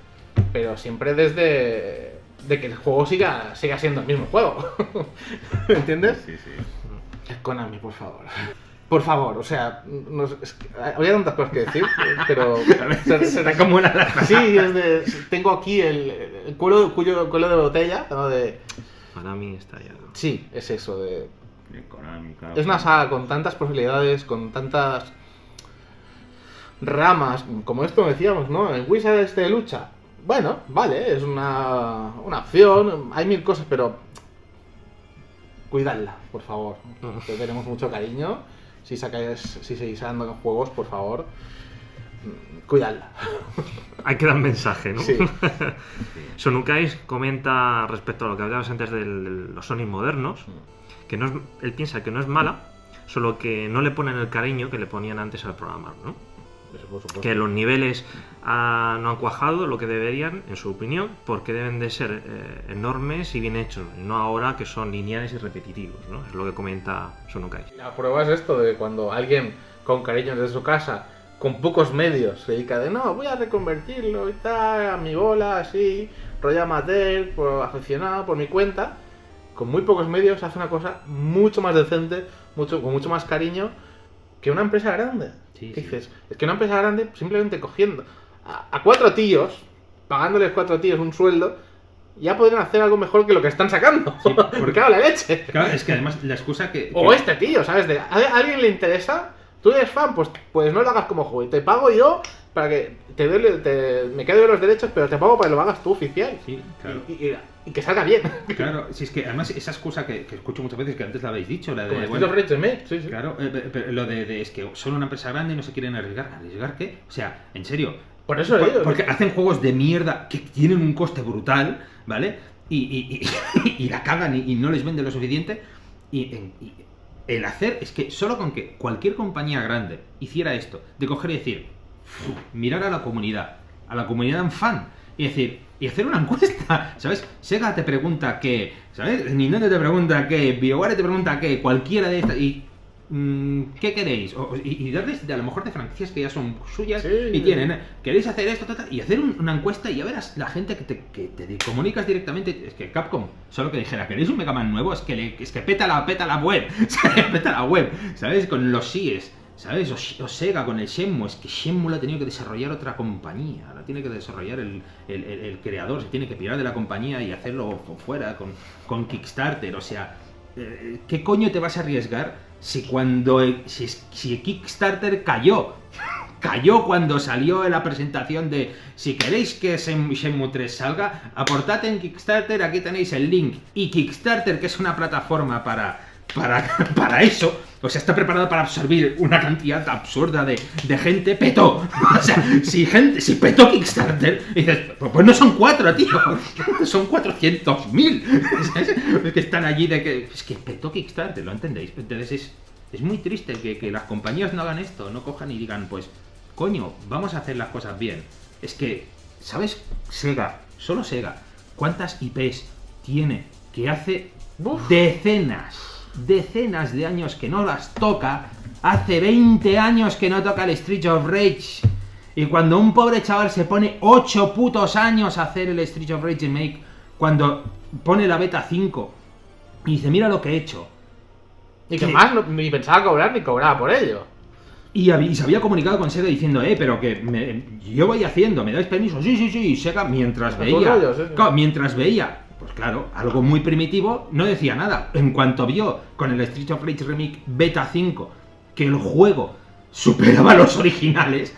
Pero siempre desde de que el juego siga, siga siendo el mismo juego. ¿Me entiendes? Sí, sí. Konami, por favor. Por favor, o sea, no es que habría tantas cosas que decir, pero... se- como la Sí, es de, tengo aquí el, el cuello, cuello- cuello de botella, ¿no? De, Para mí está ya. sí, es eso, de, Es una saga con tantas posibilidades, con tantas ramas, como esto decíamos, ¿no? El Wizard este de lucha. Bueno, vale, es una, una opción, hay mil cosas, pero cuidadla, por favor. Que tenemos mucho cariño. Si sacáis, si seguís sacando juegos, por favor, mm, cuidadla. Hay que dar mensaje, ¿no? Sí. Sonukais comenta respecto a lo que hablabas antes de los Sonic modernos, que no es, él piensa que no es mala, solo que no le ponen el cariño que le ponían antes al programar, ¿no? Eso por supuesto. Que los niveles ah, no han cuajado lo que deberían, en su opinión, porque deben de ser eh, enormes y bien hechos, y no ahora que son lineales y repetitivos, ¿no? Es lo que comenta Sonukai. La prueba es esto de cuando alguien con cariño desde su casa, con pocos medios, se dedica de no, voy a reconvertirlo y tal, a mi bola, así, rollo amateur, por aficionado, por mi cuenta, con muy pocos medios hace una cosa mucho más decente, mucho, con mucho más cariño que una empresa grande. Sí, ¿Qué sí. dices? Es que una empresa grande simplemente cogiendo a, a cuatro tíos, pagándoles cuatro tíos un sueldo, ya podrían hacer algo mejor que lo que están sacando. Sí, porque claro, la leche. Claro, es que además la excusa que... O que- este tío, ¿sabes? De, ¿A a alguien le interesa? ¿Tú eres fan? Pues, pues no lo hagas como juego. Te pago yo para que te, doy- te- me quedo de los derechos, pero te pago para que lo hagas tú oficial. Sí, claro. Y, y- y que salga bien. Claro, si es que además esa excusa que, que escucho muchas veces, que antes la habéis dicho, la de... Como bueno, sí, sí. Claro, eh, pe- pe- lo de, de- es que son una empresa grande y no se quieren arriesgar. ¿Arriesgar qué? O sea, en serio. Por eso Por- digo. porque hacen juegos de mierda que tienen un coste brutal, ¿vale? Y, y- y- y la cagan y, no les vende lo suficiente. Y, el hacer es que solo con que cualquier compañía grande hiciera esto, de coger y decir, mirar a la comunidad, a la comunidad en fan, y decir, y hacer una encuesta, ¿sabes? Sega te pregunta qué, ¿sabes? Nintendo te pregunta qué, BioWare te pregunta qué, cualquiera de estas, y mm, ¿qué queréis? O- y, y darles de, a lo mejor de franquicias que ya son suyas Sí. y tienen, ¿eh? ¿queréis hacer esto? Ta, ta? Y hacer un- una encuesta y ya verás la gente que te, que te comunicas directamente. Es que Capcom, solo que dijera, ¿queréis un Mega Man nuevo? Es que, le- es que peta la, peta la web, peta la web, ¿sabes? Con los síes. ¿Sabes? O, o Sega con el Shenmue, es que Shenmue lo ha tenido que desarrollar otra compañía, la tiene que desarrollar el, creador, se tiene que pirar de la compañía y hacerlo fu- fuera con, Kickstarter, o sea, eh, ¿qué coño te vas a arriesgar si cuando si, Kickstarter cayó? Cayó cuando salió la presentación de si queréis que Shen- Shenmue 3 salga, aportad en Kickstarter, aquí tenéis el link. Y Kickstarter, que es una plataforma para, para, para eso, o sea, está preparado para absorbir una cantidad absurda de, de gente, petó. O sea, si gente, si petó Kickstarter, dices, pues pues no son cuatro, tío, son 400.000. Es que están allí de que, es que petó Kickstarter, ¿lo entendéis? Entonces es, es muy triste que, que las compañías no hagan esto, no cojan y digan, pues, coño, vamos a hacer las cosas bien. Es que, ¿sabes? Sega, solo Sega, ¿cuántas IPs tiene que hace Uf. decenas, decenas de años que no las toca? Hace 20 años que no toca el Street of Rage. Y cuando un pobre chaval se pone 8 putos años a hacer el Street of Rage Remake, cuando pone la beta 5 y dice, mira lo que he hecho, Y que más ni pensaba cobrar ni cobraba por ello. Y, se había comunicado con Sega diciendo, eh, pero que me- yo voy haciendo, ¿me dais permiso? Sí, sí, sí, y Sega mientras veía, rollo, sí, sí. claro, mientras veía, pues claro, algo muy primitivo, no decía nada. En cuanto vio con el Street of Rage Remake Beta 5 que el juego superaba los originales,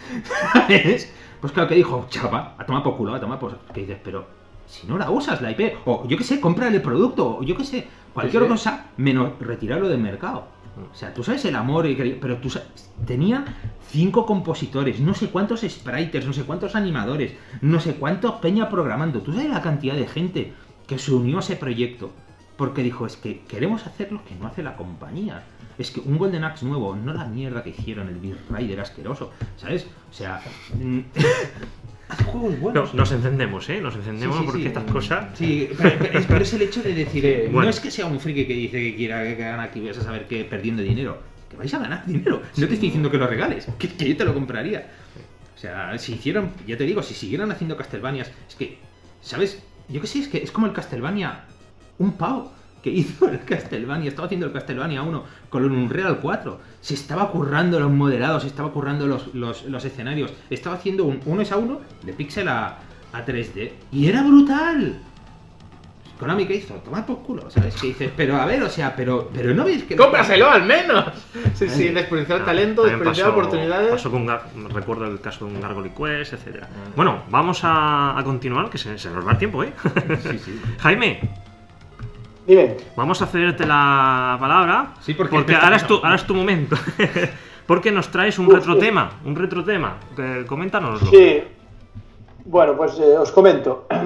¿sabes? Pues claro que dijo, chapa, a tomar por culo, a tomar por... Que dices, pero si no la usas la IP, o yo qué sé, compra el producto, o yo qué sé, cualquier Sí, sí. cosa, menos retirarlo del mercado. O sea, tú sabes el amor, y pero tú sabes, tenían cinco compositores, no sé cuántos spriters, no sé cuántos animadores, no sé cuántos peña programando. Tú sabes la cantidad de gente que se unió a ese proyecto porque dijo, es que queremos hacer lo que no hace la compañía. Es que un Golden Axe nuevo, no la mierda que hicieron, el Beat Rider asqueroso, ¿sabes? O sea, mm, juegos No, buenos. nos encendemos, ¿eh? Nos encendemos Sí, sí, porque sí. estas cosas. Sí, pero, pero es, pero es el hecho de decir, no bueno. es que sea un friki que dice que quiera que hagan aquí, vas a saber que perdiendo dinero. Que vais a ganar dinero. No te estoy diciendo que lo regales, que, que yo te lo compraría. O sea, si hicieron, ya te digo, si siguieran haciendo Castlevanias, es que, ¿sabes? Yo que sé, es que es como el Castlevania, un pavo que hizo el Castlevania, estaba haciendo el Castlevania 1 con un Unreal 4, se estaba currando los modelados, se estaba currando los, los, los escenarios, estaba haciendo un 1 es a 1 de pixel a, a 3D y era brutal. Konami que hizo, tomar por culo, ¿sabes? Que dices, pero a ver, o sea, pero, pero no veis que... ¡Cómpraselo al menos! Sí, sí, desperdiciar Ah, talento, desperdiciar oportunidades. Pasó con recuerdo el caso de un Gargoyle Quest, etcétera. Bueno, vamos a, a continuar, que se, se nos va el tiempo, ¿eh? Sí, sí. Jaime, Dime. vamos a cederte la palabra. Sí, porque- ahora, es tu, ahora es tu momento. porque nos traes un Uf, retrotema. Un retrotema. Que- Coméntanoslo. Sí. Bueno, pues eh, os comento.